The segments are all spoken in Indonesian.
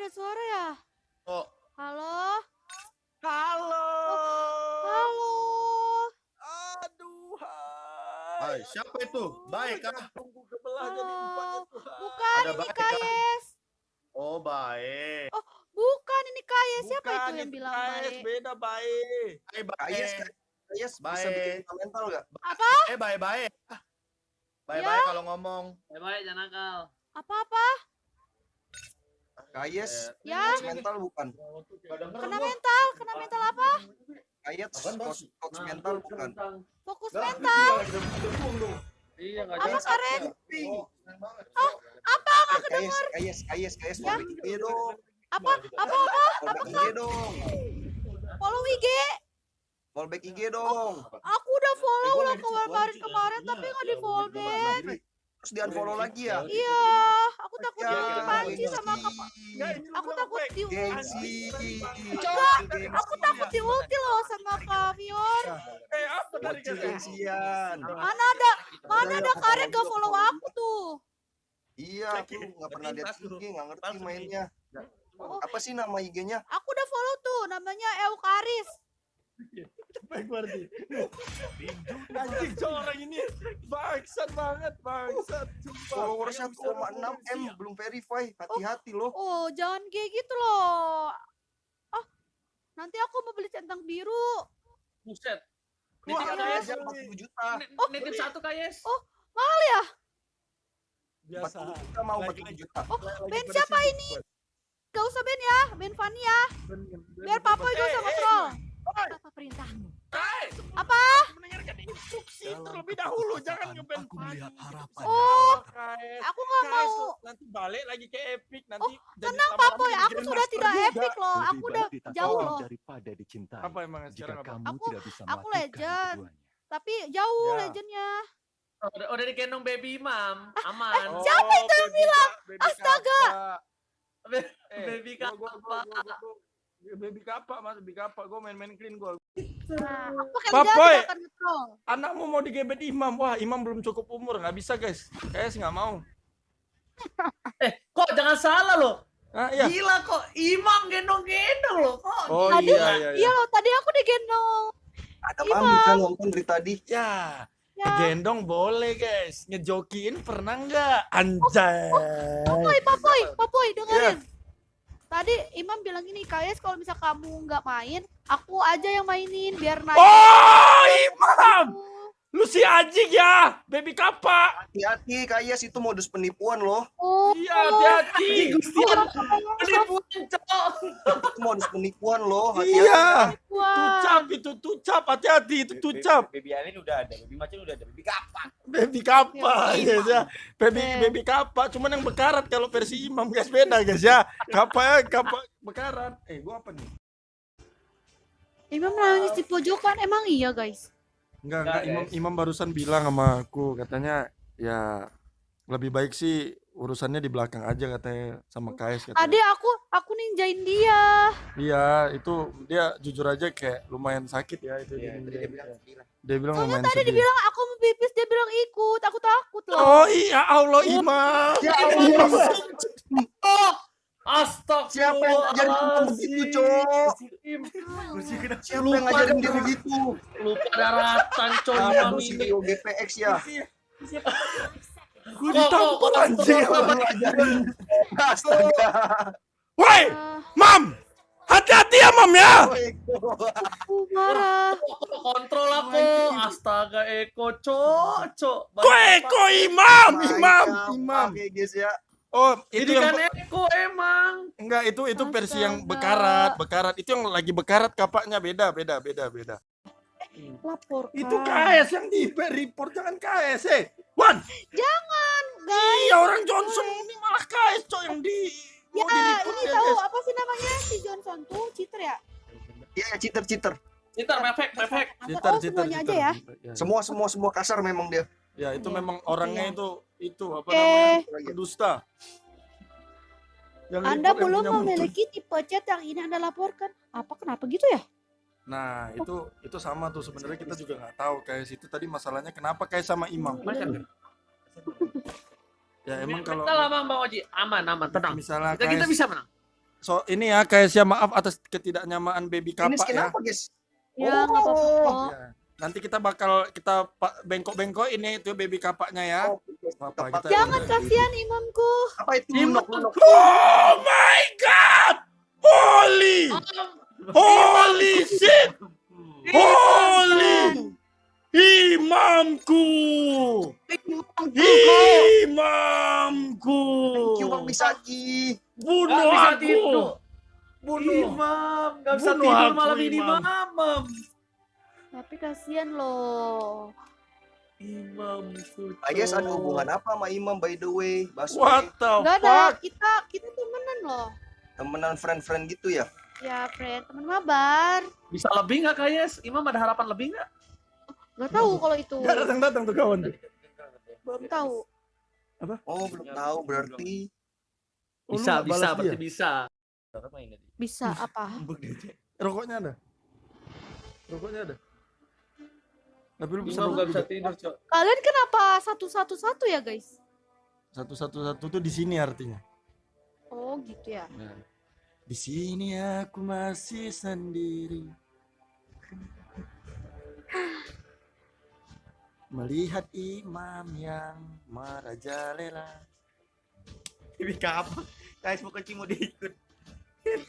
ada suara ya? Oh. Halo? Halo. Halo? Aduh. Hai, siapa itu? Baik kah? Tunggu kebelah jadi ya? Tuhan. Bukan, Ada ini baik kah? Kayes. Oh, baik. Bukan, ini Kayes. Siapa Bukan, itu yang itu bilang Kayes, baik? beda baik. Hai, baik. Kayes, Kayes bisa bikin mental gak? Apa? Eh, baik, baik. Baik, Ya? baik kalau ngomong. Baik-baik jangan nakal. Apa-apa? Kayes, Ya? coach mental bukan? Kena mental? Kena mental apa? Kayes, coach, coach mental bukan? Fokus Lah, mental? Iya enggak Apa jelas. Karen? Oh, seneng banget. Apa? Nggak kedengar? Kayes, Kayes, Kayes, Ya? follow IG dong. Apa? Apa? Apa? Back IG dong. Follow IG? Follow back IG dong. Aku udah follow lah kemarin-kemarin tapi nggak di follow back. Terus di unfollow lagi ya? Iya, aku takut Ya, dipanci sama kapa. Aku takut di Gengsi. Aku takut di ulti loh sama Kak Fior. Eh, apa tadi gengsian. Mana ada mana ada karet gak follow aku tuh. Iya, aku nggak pernah lihat IG, nggak ngerti mainnya. Apa sih nama IG-nya? Aku udah follow tuh namanya Eukaris. Baik berarti. Anjing cowok orang ini bangsat banget, bangsat. Followersnya 1,6 M belum verify. Hati-hati loh. Oh, jangan kayak gitu loh. Ah, nanti aku mau beli centang biru. Buset. Wah, Nitip ada kayes. aja 40 juta. Nitip satu kayes. Oh, mahal ya? Biasa. 40 juta mau Lagi- 40 juta. Oh, Ben siapa ini? Gak usah Ben ya, Ben Fanny ya. Biar Papa juga Eh, sama eh, troll. Oi, Apa perintah? Kai, Apa? mendengarkan instruksi terlebih dahulu, jangan ngeband Aku melihat harapan. Oh, Guys, aku nggak guys, mau. nanti balik lagi ke Epic nanti. jadi Tenang Papoy, jadi aku sudah tidak epic loh. Lebih Aku udah jauh loh. daripada dicintai. Apa emang sekarang apa? kamu Aku- tidak bisa aku legend. keduanya. Tapi jauh Ya. legendnya. Oh, Udah, udah digendong baby imam. Aman. Oh, Siapa itu yang baby bilang? Astaga. Eh, Baby gua- Baby kapak mas, baby kapak. Gue main-main clean gue. Nah, pakai Papoy. Anakmu mau digebet imam. Wah, imam belum cukup umur. Nggak bisa guys. Kayaknya nggak mau. Eh, kok jangan salah loh. Ah, iya. Gila kok imam gendong-gendong loh kok. Oh Tadi- iya, iya, Iya loh, tadi aku digendong. Ada Imam. pamit kan nonton dari tadi. Ya, Ya. gendong boleh guys. Ngejokiin pernah nggak? Anjay. Papoy, Papoy, Papoy, Iya. dengerin. Tadi Imam bilang gini, Kayes kalau misal kamu nggak main, aku aja yang mainin biar naik. Oh, imam. Lu si anjing ya, baby kapak. Hati-hati, Kayes itu modus penipuan loh. Oh, Iya, hati-hati. Penipuan cowok. Itu modus penipuan loh. Hati-hati. Iya, tucap itu tucap, hati-hati itu tucap. Baby Alien udah ada, Baby Macan udah ada, Baby kapak. Baby kapak, Iya. guys ya. Baby Eh. baby kapak, cuman yang bekarat kalau versi imam guys beda guys ya. Kapak kapak bekarat. Eh, gua apa nih? Imam nangis di pojokan, emang iya guys. Enggak, Enggak. Imam, guys. Imam barusan bilang sama aku, katanya ya lebih baik sih urusannya di belakang aja katanya sama KS katanya. Tadi aku aku ninjain dia. Iya, itu dia jujur aja kayak lumayan sakit ya itu Iya, dia, tadi dia bilang gila. dia bilang Soalnya lumayan tadi sedih. dibilang aku mau pipis, dia bilang ikut. Aku takut loh. Oh iya Allah Imam. Ya Allah. Astagfirullah. Siapa yang ngajarin kamu begitu, Cok? Siapa yang ngajarin dia begitu? Lupa daratan Kamu cowok ini. CEO GPX ya? Gue ditampol anjing. Kamu. Astaga. Woi, Ah, Mam. Hati-hati ya Mam ya. aku marah. Kontrol aku. Astaga Eko cok cok. Gue Eko Imam, Imam, Imam. kayak guys ya. Oh, itu Ini yang kan Eko emang. enggak itu itu versi yang Astaga. bekarat, bekarat. Itu yang lagi bekarat kapaknya beda, beda, beda, beda. Lapor. Itu KS yang di report jangan KS eh. Wan, Jangan, guys. iya orang Johnson ini malah KS cok yang di Ya, di report ini ya, tahu guys. apa sih namanya si Johnson tuh cheater ya? Iya, cheater-cheater. Citar mepek mepek. Jitar, oh, semuanya aja ya. Ya, Semua semua semua kasar memang dia. Ya, itu Iya, memang orangnya itu itu apa Oke. namanya? Pendusta. Yang Anda yang belum mulut. memiliki tipe chat yang ini Anda laporkan. Apa kenapa gitu ya? Nah, itu itu sama tuh sebenarnya kita juga nggak tahu kayak situ tadi masalahnya kenapa kayak sama Imam. Ya emang kalau Kita lama Bang Oji. Aman aman tenang. misalnya Kita, kita bisa menang. so ini ya kayak siapa maaf atas ketidaknyamaan baby Ini kapak skin ya. apa guys? Ya nggak apa-apa kok. Ya. Nanti kita bakal kita bengkok-bengkok ini itu baby kapaknya ya. Oh, Apa, Kapak. kita- Jangan kasihan imamku. Apa itu? Imam. Oh my god! Holy! Holy shit! Holy! Imamku! Imamku! Thank you Bang Misaki. Bunuh aku! Bunuh! Imam, gak bisa Bunuh tidur malam ini, Imam. Mamam. Tapi kasihan loh. Imam Suco. Ayes ada hubungan apa sama Imam by the way? Baswe. What the Gak ada. fuck? Kita kita temenan loh. Temenan friend-friend gitu ya? Ya friend teman mabar. Bisa lebih nggak Kayes? Imam ada harapan lebih nggak? Gak tahu kalau itu. Gak datang-datang tuh kawan tuh. Belum tahu. Oh belum tahu berarti. Oh, Bisa, bisa, berarti dia? bisa. Bisa apa? Rokoknya ada? Rokoknya ada? Tapi lu bisa Imam gak bisa tidur, Cok. Kalian kenapa satu-satu-satu ya guys? Satu-satu-satu tuh di sini artinya. Oh gitu ya. Di sini aku masih sendiri. Melihat imam yang merajalela. Ini kapan? Guys mau kecil mau diikut.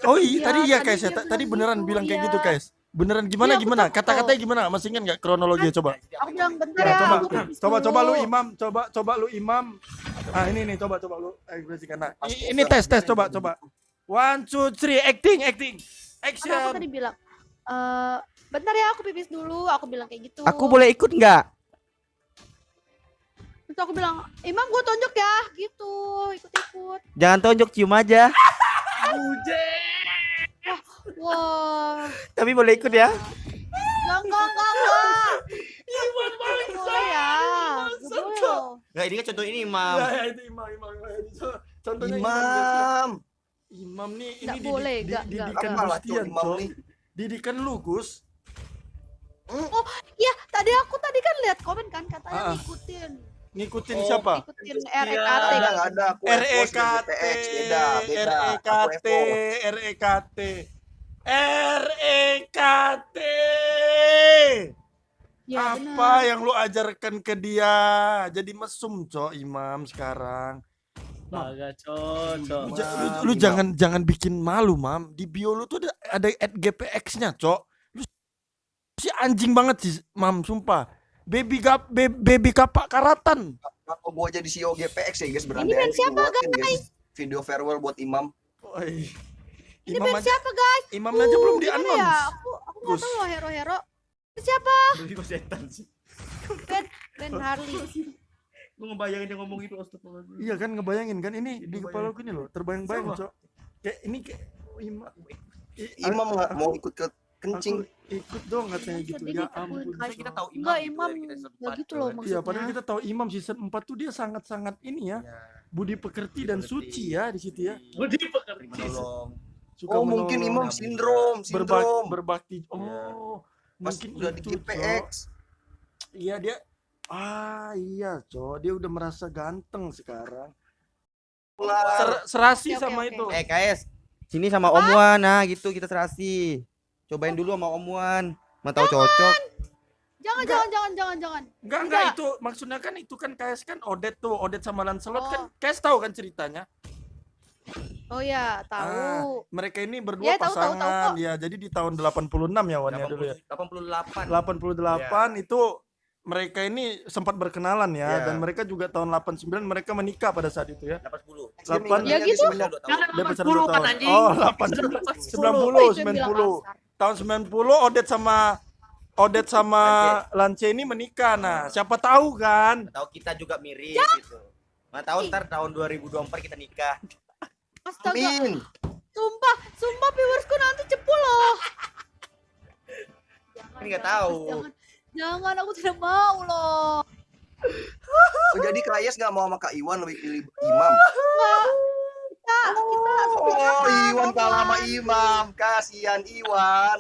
Oh iya, Iya, tadi iya guys ya. Tadi beneran gitu, bilang kayak iya. gitu guys. Beneran gimana Iya, aku gimana? Kata-katanya gimana? Masih ingat nggak kronologi coba? Aku bilang bentar Ya, ya. coba, coba, coba lu imam, coba, coba lu imam. Ah ini nih, coba, coba lu. Eh, bersihkan. Nah, ini tes, tes, coba, coba. One, two, three, acting, acting, Kan aku action. tadi bilang. eh bentar ya aku pipis dulu. Aku bilang kayak gitu. Aku boleh ikut nggak? Terus aku bilang, Imam gue tonjok ya, gitu, ikut-ikut. Jangan tonjok cium aja. Wah, Tapi boleh ikut ya. enggak, enggak, enggak, enggak. Nggak boleh ya. Enggak, ini kan contoh ini Imam. Ya, ya, itu imam, imam, imam. Contohnya imam. Imam. Imam nih, ini boleh, didikan lah Gustian, Imam nih? Didikan lu, Gus. Iya, tadi aku tadi kan lihat komen kan katanya Ah. ngikutin, Ngikutin Oh, siapa? ngikutin. REKT. Ada REKT, REKT. REKT, REKT. Ya, Apa benar. yang lu ajarkan ke dia? Jadi mesum, Cok, imam sekarang. Baga cocok. Lu, ja- lu- lu imam. jangan jangan bikin malu, Mam. Di bio lu tuh ada ada at GPX-nya, Cok. Lu si anjing banget sih, Mam, sumpah. Baby gap be- baby kapak karatan. Aku gua jadi CEO GPX ya guys berandai. Ini band siapa, guys? Video farewell buat Imam. Oi. Ini Imam band aja, siapa guys? imam aja belum di Uh, ya? announce. Aku aku nggak tahu loh hero-hero. Siapa? Ini kok setan sih. Ben Ben Harley. Gue ngebayangin dia ngomong itu astagfirullahaladzim. Iya kan ngebayangin kan ini Iya, di kepala gue nih loh, terbayang-bayang. Cok. Kayak ini kayak oh, imam. I- Imam nggak mau ikut ke kencing. Aku ikut dong katanya gitu. Ya ampun. kita tahu Imam Enggak, gitu Imam ya, part gitu loh kan. maksudnya. Iya, padahal kita tahu Imam season 4 tuh dia sangat-sangat ini ya, Ya, budi pekerti dan Pekerti. suci ya di situ ya. Budi pekerti. tolong. Suka Oh mungkin Imam sindrom, sindrom. berbakti. Iya. Oh, Pas mungkin udah di. Cok. Iya dia Ah iya, Cok. Dia udah merasa ganteng sekarang. Ser- serasi oke, sama oke. itu. Eh KS, sini sama Om Wan. Nah gitu kita serasi. Cobain dulu sama Om Wan. Mau tahu cocok. Jangan, jangan, jangan, jangan, jangan. Enggak, enggak Enggak. itu maksudnya kan itu kan KS kan Odet tuh, Odet sama Lancelot kan Oh. KS tahu kan ceritanya. Oh ya, tahu. Mereka ini berdua Ya, tahu, tahu, tahu pasangan kok. ya. Jadi di tahun 86 ya Wan ya dulu ya. 88. 88 itu mereka ini sempat berkenalan ya Iya. dan mereka juga tahun 89 mereka menikah pada saat itu ya. 80. Delapan. Ya gitu. Dia pacaran 80 dua kan, tahun. anjing. Oh, 8 Oh, 90 itu yang bilang 90. kasar. Tahun 90 Odet sama Odet sama Lance ini menikah. Nah, siapa tahu kan? Tahu kita juga mirip Ya. gitu. Nggak tahu ntar tahun 2024 kita nikah. Astaga, Amin. sumpah, sumpah viewersku nanti cepu loh. Kan nggak tahu. Jangan, jangan, aku tidak mau loh. Oh, jadi Kayes nggak mau sama Kak Iwan lebih pilih Imam. Enggak. Kita, kita Oh, Iwan kalah sama Imam. Kasihan Iwan.